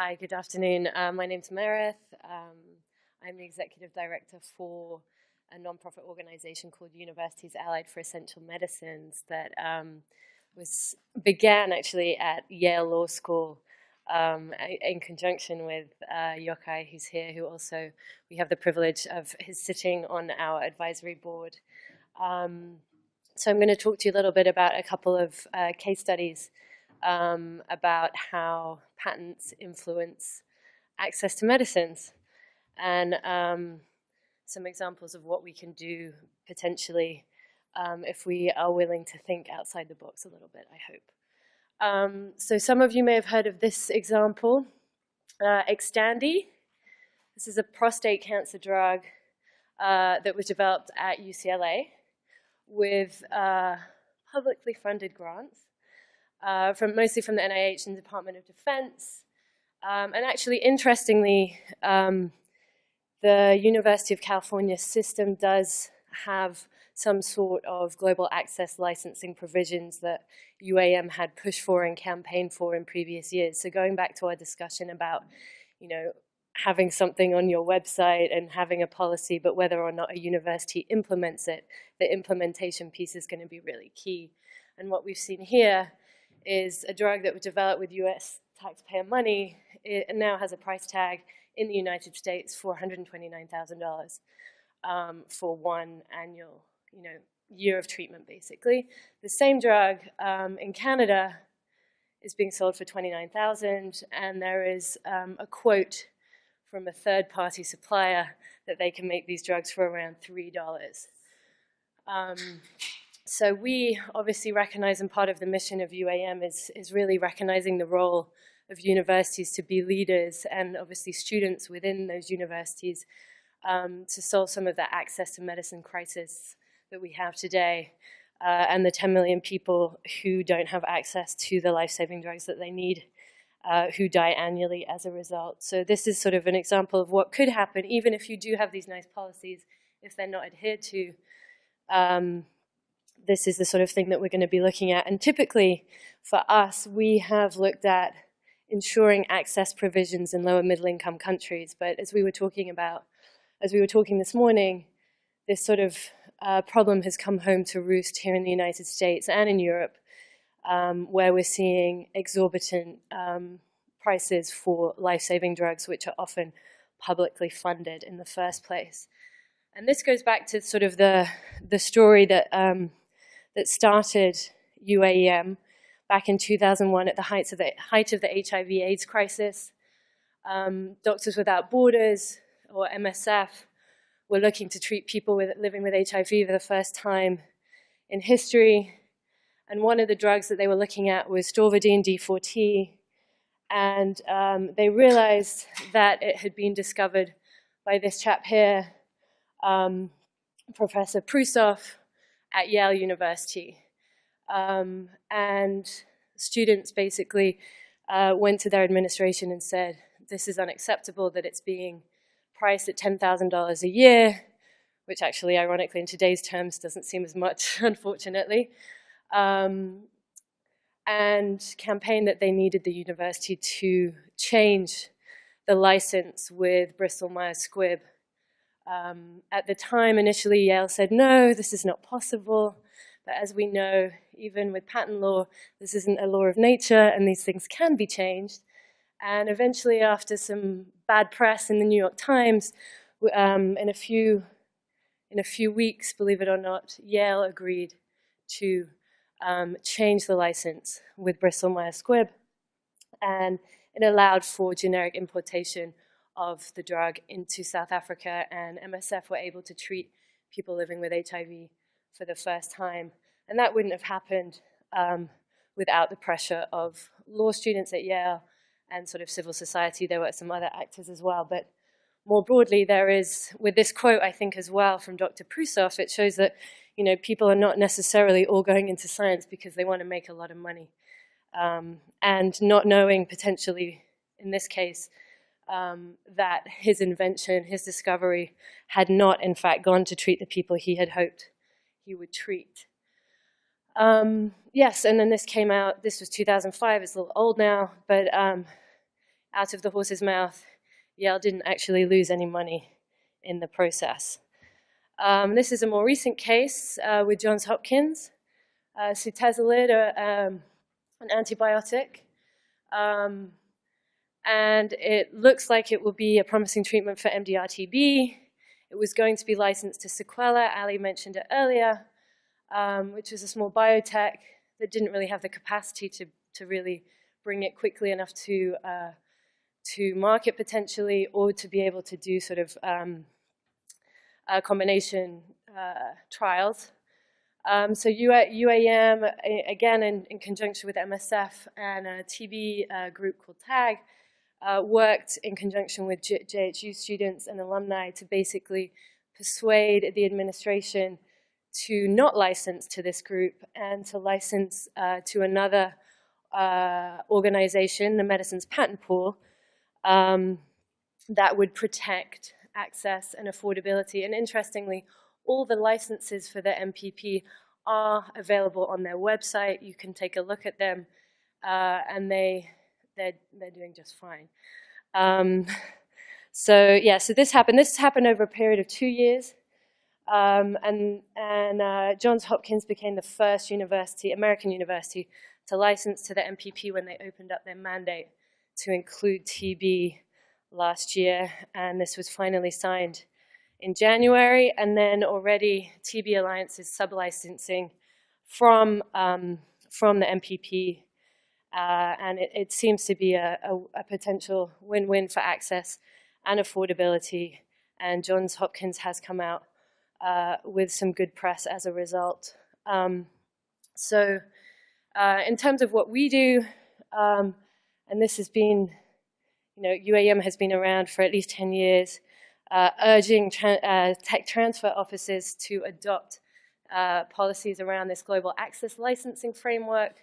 Hi, good afternoon. Uh, my name's Meredith. Um, I'm the executive director for a nonprofit organization called Universities Allied for Essential Medicines that um, was began actually at Yale Law School um, in conjunction with uh, Yochai, who's here, who also we have the privilege of his sitting on our advisory board. Um, so I'm going to talk to you a little bit about a couple of uh, case studies um, about how patents influence access to medicines and um, some examples of what we can do potentially um, if we are willing to think outside the box a little bit, I hope. Um, so some of you may have heard of this example, uh, Xtandi. This is a prostate cancer drug uh, that was developed at UCLA with uh, publicly funded grants, uh, from mostly from the NIH and Department of Defense. Um, and actually, interestingly, um, the University of California system does have some sort of global access licensing provisions that UAM had pushed for and campaigned for in previous years. So going back to our discussion about, you know, having something on your website and having a policy, but whether or not a university implements it, the implementation piece is going to be really key. And what we've seen here is a drug that was developed with US taxpayer money. It now has a price tag in the United States for $129,000 um, for one annual you know, year of treatment, basically. The same drug um, in Canada is being sold for 29000 and there is um, a quote from a third-party supplier that they can make these drugs for around $3. Um, so we obviously recognize, and part of the mission of UAM is, is really recognizing the role of universities to be leaders and obviously students within those universities um, to solve some of the access to medicine crisis that we have today uh, and the 10 million people who don't have access to the life-saving drugs that they need, uh, who die annually as a result. So this is sort of an example of what could happen, even if you do have these nice policies, if they're not adhered to. Um, this is the sort of thing that we're going to be looking at. And typically, for us, we have looked at ensuring access provisions in lower middle income countries. But as we were talking about, as we were talking this morning, this sort of uh, problem has come home to roost here in the United States and in Europe, um, where we're seeing exorbitant um, prices for life-saving drugs, which are often publicly funded in the first place. And this goes back to sort of the, the story that, um, that started UAM back in 2001 at the height of the, height of the HIV AIDS crisis. Um, Doctors Without Borders, or MSF, were looking to treat people with, living with HIV for the first time in history. And one of the drugs that they were looking at was stavudine D4T. And um, they realized that it had been discovered by this chap here, um, Professor Prusoff at Yale University. Um, and students basically uh, went to their administration and said, this is unacceptable that it's being priced at $10,000 a year, which actually, ironically, in today's terms, doesn't seem as much, unfortunately, um, and campaigned that they needed the university to change the license with Bristol Myers Squibb. Um, at the time, initially, Yale said, no, this is not possible. But as we know, even with patent law, this isn't a law of nature, and these things can be changed. And eventually, after some bad press in the New York Times, um, in, a few, in a few weeks, believe it or not, Yale agreed to um, change the license with Bristol Myers Squibb. And it allowed for generic importation of the drug into South Africa, and MSF were able to treat people living with HIV for the first time. And that wouldn't have happened um, without the pressure of law students at Yale and sort of civil society. There were some other actors as well. But more broadly, there is, with this quote, I think, as well, from Dr. Prusoff, it shows that, you know, people are not necessarily all going into science because they want to make a lot of money. Um, and not knowing potentially, in this case, um, that his invention, his discovery, had not, in fact, gone to treat the people he had hoped he would treat. Um, yes, and then this came out, this was 2005, it's a little old now, but um, out of the horse's mouth, Yale didn't actually lose any money in the process. Um, this is a more recent case uh, with Johns Hopkins. Uh, sutezolid, uh, um, an antibiotic, um, and it looks like it will be a promising treatment for MDR-TB. It was going to be licensed to Sequella, Ali mentioned it earlier, um, which was a small biotech that didn't really have the capacity to, to really bring it quickly enough to, uh, to market potentially or to be able to do sort of um, combination uh, trials. Um, so UAM, again, in, in, conjunction with MSF and a TB uh, group called TAG, uh, worked in conjunction with JHU students and alumni to basically persuade the administration to not license to this group and to license uh, to another uh, organization, the Medicines Patent Pool, um, that would protect access and affordability. And interestingly, all the licenses for the MPP are available on their website. You can take a look at them, uh, and they they're they're doing just fine. Um, so yeah, so this happened. This happened over a period of two years. Um, and and uh, Johns Hopkins became the first university, American university, to license to the MPP when they opened up their mandate to include TB last year, and this was finally signed in January, and then already TB Alliance is sub-licensing from, um, from the MPP, uh, and it, it, seems to be a, a, a potential win-win for access and affordability, and Johns Hopkins has come out uh, with some good press as a result. Um, so uh, in terms of what we do, um, and this has been, you know, UAM has been around for at least 10 years, uh, urging tra uh, tech transfer offices to adopt uh, policies around this global access licensing framework,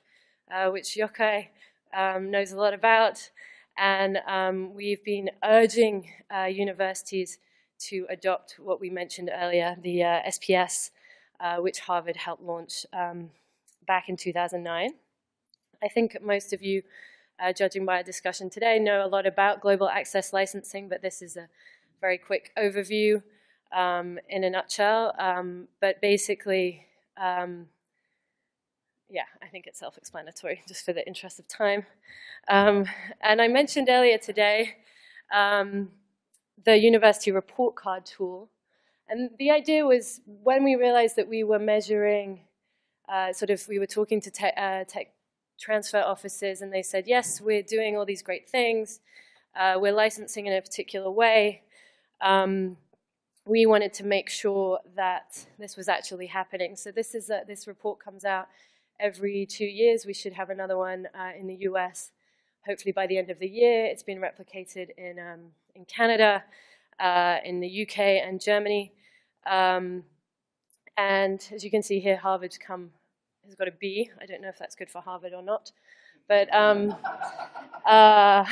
uh, which Yochai um, knows a lot about. And um, we've been urging universities to adopt what we mentioned earlier, the uh, SPS, uh, which Harvard helped launch um, back in 2009. I think most of you, uh, judging by our discussion today, know a lot about global access licensing, but this is a very quick overview um, in a nutshell. Um, but basically, um, yeah, I think it's self-explanatory, just for the interest of time. Um, and I mentioned earlier today, um, the university report card tool. And the idea was when we realized that we were measuring, uh, sort of, we were talking to te uh, tech transfer offices and they said, yes, we're doing all these great things. Uh, we're licensing in a particular way. Um, we wanted to make sure that this was actually happening. So this is a, this report comes out every two years. We should have another one uh, in the US, hopefully by the end of the year. It's been replicated in um, in Canada, uh, in the UK and Germany. Um, and as you can see here, Harvard's come, has got a B. I don't know if that's good for Harvard or not. But, um, uh,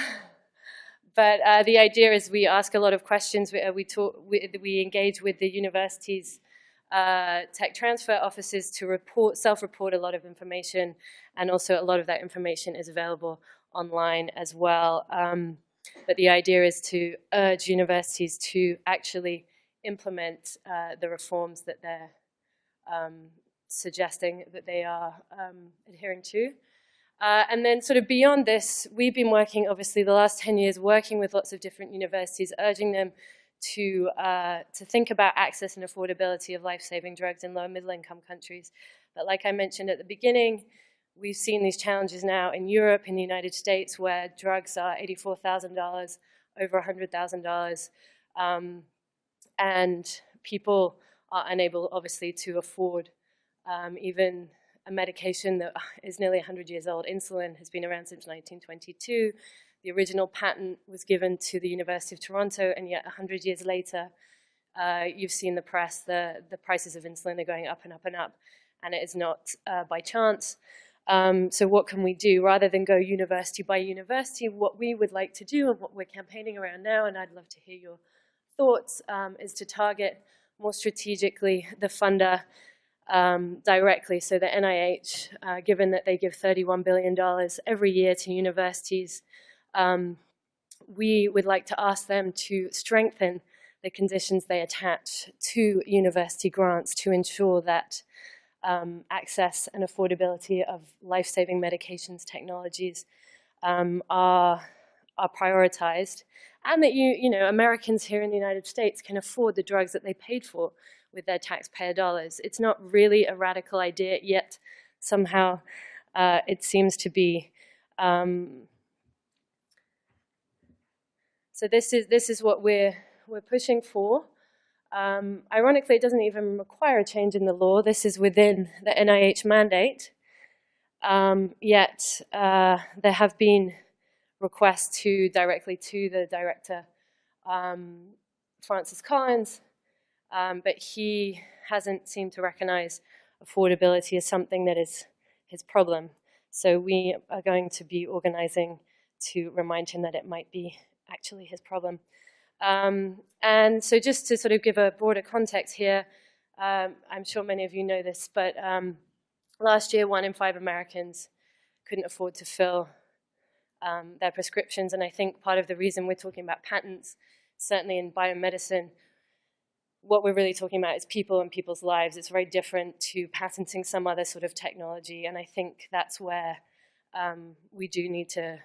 but uh, the idea is we ask a lot of questions. We, uh, we, talk, we, we engage with the universities uh, tech transfer offices to report, self-report a lot of information, and also a lot of that information is available online as well. Um, but the idea is to urge universities to actually implement uh, the reforms that they're um, suggesting that they are um, adhering to. Uh, and then sort of beyond this, we've been working, obviously, the last 10 years, working with lots of different universities, urging them to, uh, to think about access and affordability of life-saving drugs in low and middle-income countries. But like I mentioned at the beginning, We've seen these challenges now in Europe, in the United States, where drugs are $84,000, over $100,000, um, and people are unable, obviously, to afford um, even a medication that is nearly 100 years old. Insulin has been around since 1922. The original patent was given to the University of Toronto, and yet 100 years later, uh, you've seen the press, the, the prices of insulin are going up and up and up, and it is not uh, by chance. Um, so what can we do? Rather than go university by university, what we would like to do and what we're campaigning around now, and I'd love to hear your thoughts, um, is to target more strategically the funder um, directly. So the NIH, uh, given that they give $31 billion every year to universities, um, we would like to ask them to strengthen the conditions they attach to university grants to ensure that um, access and affordability of life-saving medications technologies um, are, are prioritized and that you, you know, Americans here in the United States can afford the drugs that they paid for with their taxpayer dollars. It's not really a radical idea, yet somehow uh, it seems to be. Um, so this is this is what we're we're pushing for. Um, ironically, it doesn't even require a change in the law. This is within the NIH mandate. Um, yet uh, there have been requests to directly to the director, um, Francis Collins, um, but he hasn't seemed to recognize affordability as something that is his problem. So we are going to be organizing to remind him that it might be actually his problem. Um, and so just to sort of give a broader context here, um, I'm sure many of you know this, but um, last year one in five Americans couldn't afford to fill um, their prescriptions. And I think part of the reason we're talking about patents, certainly in biomedicine, what we're really talking about is people and people's lives. It's very different to patenting some other sort of technology. And I think that's where um, we do need to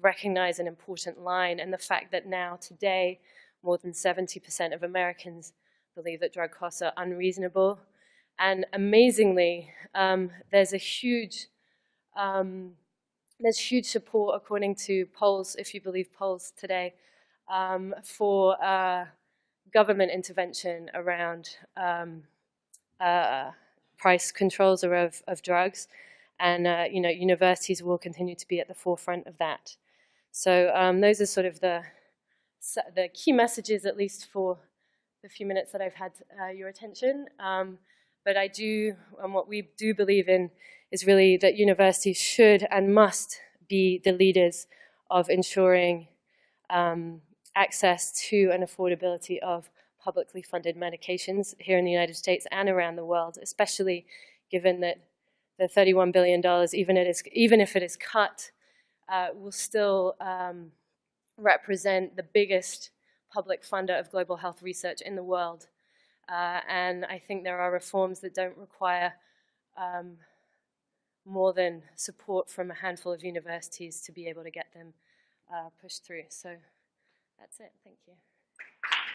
recognize an important line and the fact that now today more than 70% of Americans believe that drug costs are unreasonable. And amazingly, um, there's a huge um, there's huge support, according to polls, if you believe polls today, um, for uh, government intervention around um, uh, price controls of, of drugs. And, uh, you know, universities will continue to be at the forefront of that. So um, those are sort of the, the key messages, at least for the few minutes that I've had uh, your attention. Um, but I do, and what we do believe in is really that universities should and must be the leaders of ensuring um, access to and affordability of publicly funded medications here in the United States and around the world, especially given that the $31 billion, even, it is, even if it is cut, uh, will still um, represent the biggest public funder of global health research in the world. Uh, and I think there are reforms that don't require um, more than support from a handful of universities to be able to get them uh, pushed through. So that's it. Thank you.